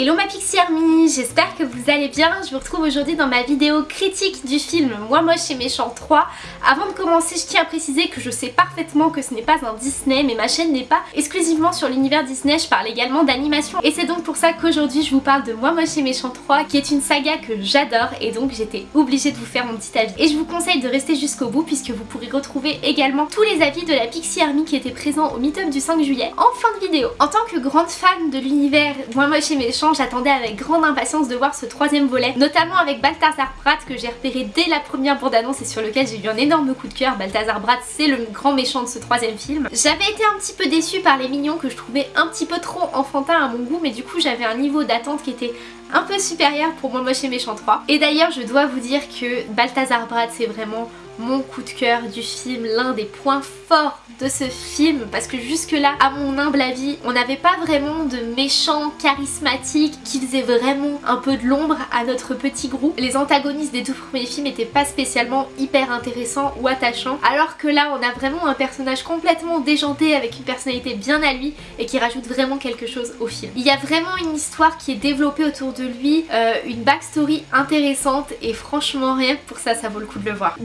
Hello ma Pixie Army, j'espère que vous allez bien. Je vous retrouve aujourd'hui dans ma vidéo critique du film Moi moche et méchant 3. Avant de commencer, je tiens à préciser que je sais parfaitement que ce n'est pas un Disney, mais ma chaîne n'est pas exclusivement sur l'univers Disney, je parle également d'animation. Et c'est donc pour ça qu'aujourd'hui je vous parle de Moi moche et méchant 3, qui est une saga que j'adore et donc j'étais obligée de vous faire mon petit avis. Et je vous conseille de rester jusqu'au bout puisque vous pourrez retrouver également tous les avis de la Pixie Army qui étaient présents au meet-up du 5 juillet en fin de vidéo. En tant que grande fan de l'univers Moi moche et méchant, j'attendais avec grande impatience de voir ce troisième volet, notamment avec Balthazar Brat que j'ai repéré dès la première bande-annonce et sur lequel j'ai eu un énorme coup de cœur. Balthazar Brat, c'est le grand méchant de ce troisième film. J'avais été un petit peu déçue par les mignons que je trouvais un petit peu trop enfantins à mon goût, mais du coup j'avais un niveau d'attente qui était un peu supérieur pour Moi Moche et Méchant 3. Et d'ailleurs je dois vous dire que Balthazar Brat c'est vraiment mon coup de cœur du film, l'un des points forts de ce film parce que jusque là, à mon humble avis, on n'avait pas vraiment de méchants charismatiques qui faisaient vraiment un peu de l'ombre à notre petit groupe. Les antagonistes des deux premiers films n'étaient pas spécialement hyper intéressants ou attachants alors que là on a vraiment un personnage complètement déjanté avec une personnalité bien à lui et qui rajoute vraiment quelque chose au film. Il y a vraiment une histoire qui est développée autour de lui, euh, une backstory intéressante et franchement rien pour ça ça vaut le coup de le voir.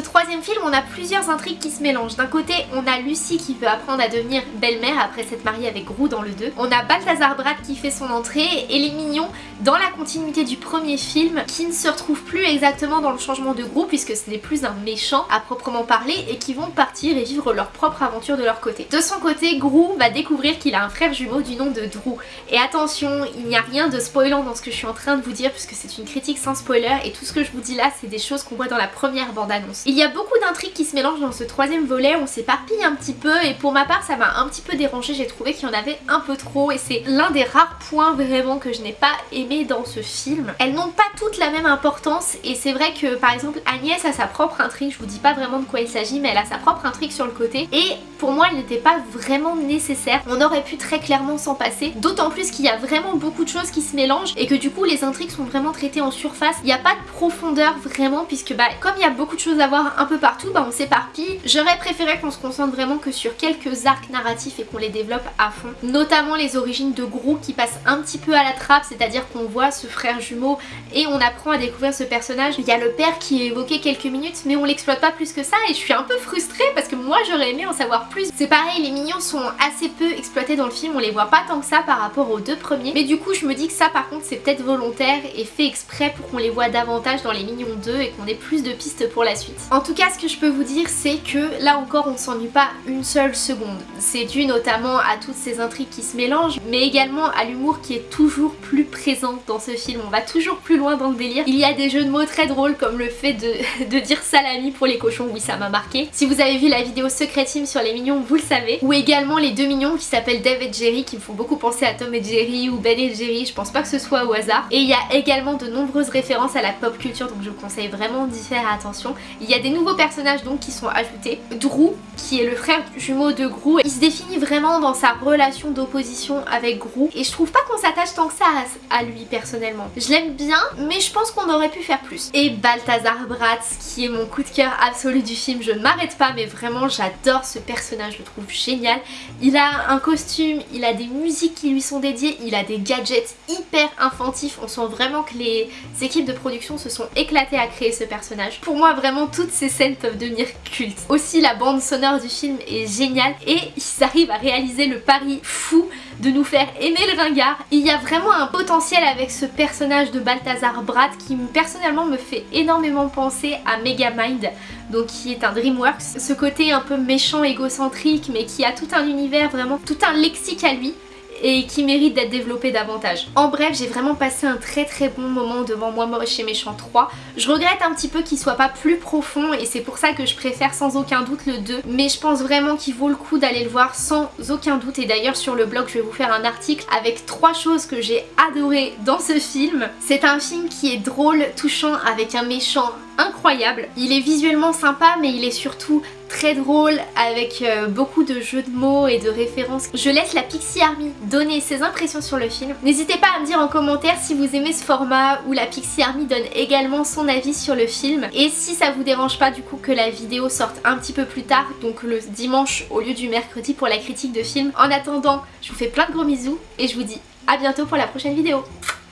Troisième film, on a plusieurs intrigues qui se mélangent. D'un côté, on a Lucie qui veut apprendre à devenir belle-mère après s'être mariée avec Grou dans le 2. On a Balthazar Brat qui fait son entrée et les mignons dans la continuité du premier film qui ne se retrouvent plus exactement dans le changement de groupe puisque ce n'est plus un méchant à proprement parler et qui vont partir et vivre leur propre aventure de leur côté. De son côté, Grou va découvrir qu'il a un frère jumeau du nom de Drew. Et attention, il n'y a rien de spoilant dans ce que je suis en train de vous dire puisque c'est une critique sans spoiler et tout ce que je vous dis là c'est des choses qu'on voit dans la première bande-annonce. Il y a beaucoup d'intrigues qui se mélangent dans ce troisième volet, on s'éparpille un petit peu et pour ma part ça m'a un petit peu dérangé, j'ai trouvé qu'il y en avait un peu trop et c'est l'un des rares points vraiment que je n'ai pas aimé dans ce film. Elles n'ont pas toutes la même importance et c'est vrai que par exemple Agnès a sa propre intrigue, je vous dis pas vraiment de quoi il s'agit mais elle a sa propre intrigue sur le côté et pour moi elle n'était pas vraiment nécessaire, on aurait pu très clairement s'en passer, d'autant plus qu'il y a vraiment beaucoup de choses qui se mélangent et que du coup les intrigues sont vraiment traitées en surface, il n'y a pas de profondeur vraiment puisque bah comme il y a beaucoup de choses à voir un peu partout, bah on s'éparpille. J'aurais préféré qu'on se concentre vraiment que sur quelques arcs narratifs et qu'on les développe à fond. Notamment les origines de Grou qui passent un petit peu à la trappe, c'est-à-dire qu'on voit ce frère jumeau et on apprend à découvrir ce personnage. Il y a le père qui est évoqué quelques minutes mais on l'exploite pas plus que ça et je suis un peu frustrée parce que moi j'aurais aimé en savoir plus. C'est pareil, les mignons sont assez peu exploités dans le film, on les voit pas tant que ça par rapport aux deux premiers. Mais du coup je me dis que ça par contre c'est peut-être volontaire et fait exprès pour qu'on les voit davantage dans les mignons 2 et qu'on ait plus de pistes pour la suite. En tout cas ce que je peux vous dire c'est que là encore on s'ennuie pas une seule seconde. C'est dû notamment à toutes ces intrigues qui se mélangent mais également à l'humour qui est toujours plus présent dans ce film. On va toujours plus loin dans le délire. Il y a des jeux de mots très drôles comme le fait de, dire salami pour les cochons, oui ça m'a marqué. Si vous avez vu la vidéo Secret Team sur les mignons vous le savez. Ou également les deux mignons qui s'appellent Dave et Jerry qui me font beaucoup penser à Tom et Jerry ou Ben et Jerry, je pense pas que ce soit au hasard. Et il y a également de nombreuses références à la pop culture donc je vous conseille vraiment d'y faire attention. Y a des nouveaux personnages donc qui sont ajoutés. Drew, qui est le frère jumeau de Grou, il se définit vraiment dans sa relation d'opposition avec Grou et je trouve pas qu'on s'attache tant que ça à, lui personnellement. Je l'aime bien mais je pense qu'on aurait pu faire plus. Et Balthazar Bratz qui est mon coup de cœur absolu du film, je ne m'arrête pas mais vraiment j'adore ce personnage, je le trouve génial. Il a un costume, il a des musiques qui lui sont dédiées, il a des gadgets hyper infantifs, on sent vraiment que les équipes de production se sont éclatées à créer ce personnage. Pour moi vraiment toutes ces scènes peuvent devenir cultes. Aussi la bande sonore du film est géniale et ils arrivent à réaliser le pari fou de nous faire aimer le ringard. Il y a vraiment un potentiel avec ce personnage de Balthazar Brat qui personnellement me fait énormément penser à Megamind donc qui est un DreamWorks. Ce côté un peu méchant, égocentrique mais qui a tout un univers, vraiment tout un lexique à lui et qui mérite d'être développé davantage. En bref, j'ai vraiment passé un très très bon moment devant Moi Moche et Méchant 3. Je regrette un petit peu qu'il soit pas plus profond et c'est pour ça que je préfère sans aucun doute le 2. Mais je pense vraiment qu'il vaut le coup d'aller le voir sans aucun doute. Et d'ailleurs sur le blog, je vais vous faire un article avec trois choses que j'ai adoré dans ce film. C'est un film qui est drôle, touchant, avec un méchant incroyable. Il est visuellement sympa mais il est surtout très drôle avec euh, beaucoup de jeux de mots et de références. Je laisse la Pixie Army donner ses impressions sur le film. N'hésitez pas à me dire en commentaire si vous aimez ce format où la Pixie Army donne également son avis sur le film et si ça vous dérange pas du coup que la vidéo sorte un petit peu plus tard donc le dimanche au lieu du mercredi pour la critique de film. En attendant, je vous fais plein de gros bisous et je vous dis à bientôt pour la prochaine vidéo.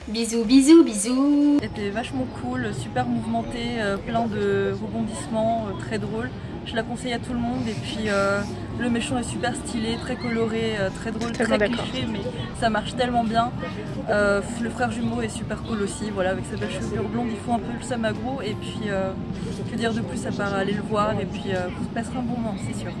Bisous, bisous, bisous C'était vachement cool, super mouvementé, euh, plein de rebondissements, euh, très drôle. Je la conseille à tout le monde et puis euh, le méchant est super stylé, très coloré, très drôle, très cliché mais ça marche tellement bien. le frère jumeau est super cool aussi, voilà, avec sa belle chevelure blonde, il faut un peu le samagro et puis que dire de plus à part aller le voir et puis vous passerez un bon moment, c'est sûr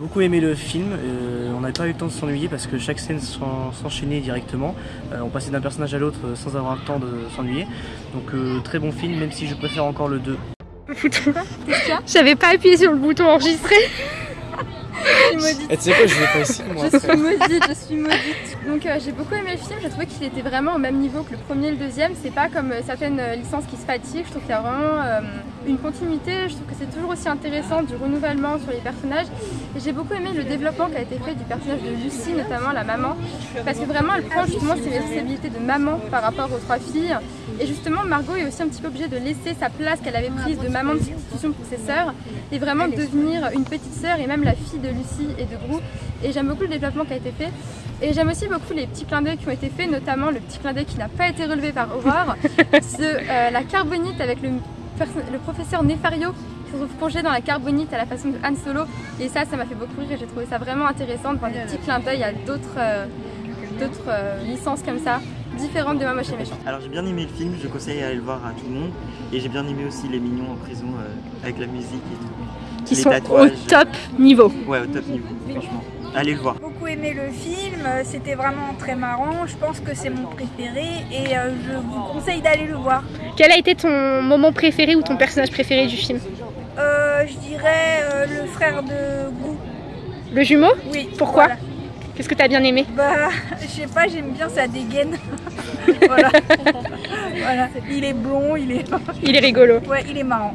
beaucoup aimé le film, euh, on n'avait pas eu le temps de s'ennuyer parce que chaque scène s'enchaînait directement. Euh, on passait d'un personnage à l'autre euh, sans avoir le temps de s'ennuyer. Donc très bon film, même si je préfère encore le 2. J'avais pas appuyé sur le bouton enregistrer et tu sais quoi, je vais pas ici moi. Je suis maudite, je suis maudite. Donc euh, j'ai beaucoup aimé le film, j'ai trouvé qu'il était vraiment au même niveau que le premier et le deuxième. C'est pas comme euh, certaines euh, licences qui se fatiguent, je trouve qu'il y a vraiment une continuité. Je trouve que c'est toujours aussi intéressant du renouvellement sur les personnages. Et j'ai beaucoup aimé le développement qui a été fait du personnage de Lucie, notamment la maman. Parce que vraiment elle prend justement ses responsabilités de maman par rapport aux trois filles. Et justement Margot est aussi un petit peu obligée de laisser sa place qu'elle avait prise de maman de substitution pour ses sœurs et vraiment devenir une petite sœur et même la fille de Lucie et de Gros. Et j'aime beaucoup le développement qui a été fait. Et j'aime aussi beaucoup les petits clins d'œil qui ont été faits, notamment le petit clin d'œil qui n'a pas été relevé par Aurore, de euh, la carbonite avec le, le professeur Nefario qui se retrouve plongé dans la carbonite à la façon de Han Solo. Et ça, ça m'a fait beaucoup rire et j'ai trouvé ça vraiment intéressant de voir des petits clins d'œil à d'autres euh, d'autres euh, licences comme ça différentes de Mamoche et Méchant. Alors j'ai bien aimé le film, je conseille à aller le voir à tout le monde et j'ai bien aimé aussi les mignons en prison avec la musique et tout. Qui sont au top niveau. Ouais, au top niveau, franchement. Allez le voir. J'ai beaucoup aimé le film, c'était vraiment très marrant, je pense que c'est mon préféré et euh, je vous conseille d'aller le voir. Quel a été ton moment préféré ou ton personnage préféré du film? Euh, Je dirais euh, le frère de Gou. Le jumeau? Oui. Pourquoi? Qu'est-ce que tu as bien aimé Bah, je sais pas, j'aime bien sa dégaine. voilà. voilà. Il est blond, il est... il est rigolo. Ouais, il est marrant.